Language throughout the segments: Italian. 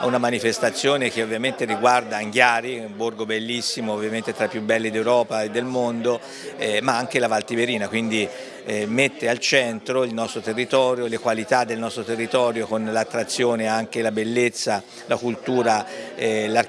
una manifestazione che ovviamente riguarda Anghiari, un borgo bellissimo, ovviamente tra i più belli d'Europa e del mondo, eh, ma anche la Valtiverina, quindi eh, mette al centro il nostro territorio, le qualità del nostro territorio con l'attrazione anche la bellezza, la cultura, eh, la,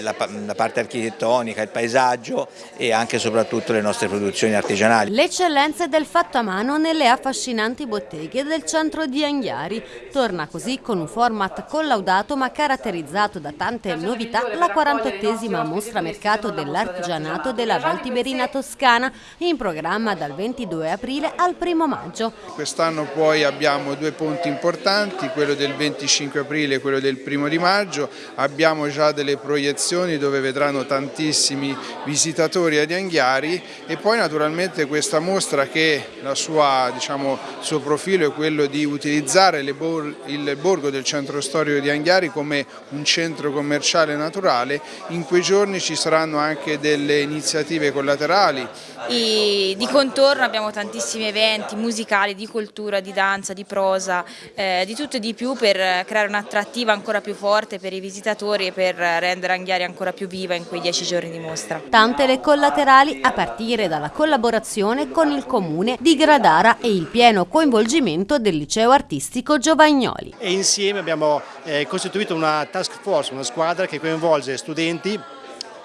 la, parte architettonica, il paesaggio e anche e soprattutto le nostre produzioni artigianali. Le eccellenze del fatto a mano nelle affascinanti botteghe del centro di Anghiari. Torna così con un format collaudato ma caratterizzato da tante novità la 48esima mostra mercato dell'artigianato della Valtiberina Toscana in programma dal 22 aprile al 1 maggio. Quest'anno poi abbiamo due ponti importanti, quello del 25 aprile e quello del 1 di maggio, abbiamo già delle proiezioni dove vedranno tantissimi visitatori ad Anghiari e poi naturalmente questa mostra che la sua, diciamo, il suo profilo è quello di utilizzare il borgo del centro storico di Anghiari come un centro commerciale naturale, in quei giorni ci saranno anche delle iniziative collaterali. I, di contorno abbiamo tantissimi eventi musicali, di cultura, di danza, di prosa, eh, di tutto e di più per creare un'attrattiva ancora più forte per i visitatori e per rendere Anghiari ancora più viva in quei dieci giorni di mostra. Tante le collaterali a partire dalla collaborazione con il comune di Gradara e il pieno coinvolgimento del liceo artistico Giovagnoli. E insieme abbiamo eh, costituito una task force, una squadra che coinvolge studenti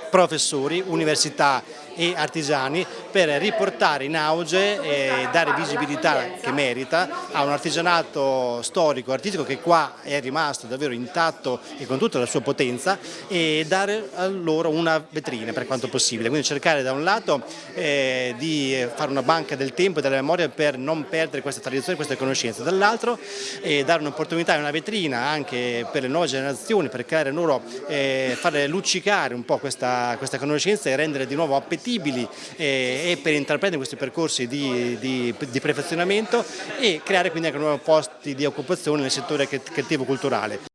professori, università e artigiani per riportare in auge e dare visibilità che merita a un artigianato storico, artistico che qua è rimasto davvero intatto e con tutta la sua potenza e dare a loro una vetrina per quanto possibile, quindi cercare da un lato eh, di fare una banca del tempo e della memoria per non perdere queste tradizioni, queste conoscenze, dall'altro eh, dare un'opportunità e una vetrina anche per le nuove generazioni, per creare loro, eh, fare luccicare un po' questa, questa conoscenza e rendere di nuovo appetibile fattibili eh, per intraprendere questi percorsi di, di, di, perfezionamento e creare quindi anche nuovi posti di occupazione nel settore creativo culturale.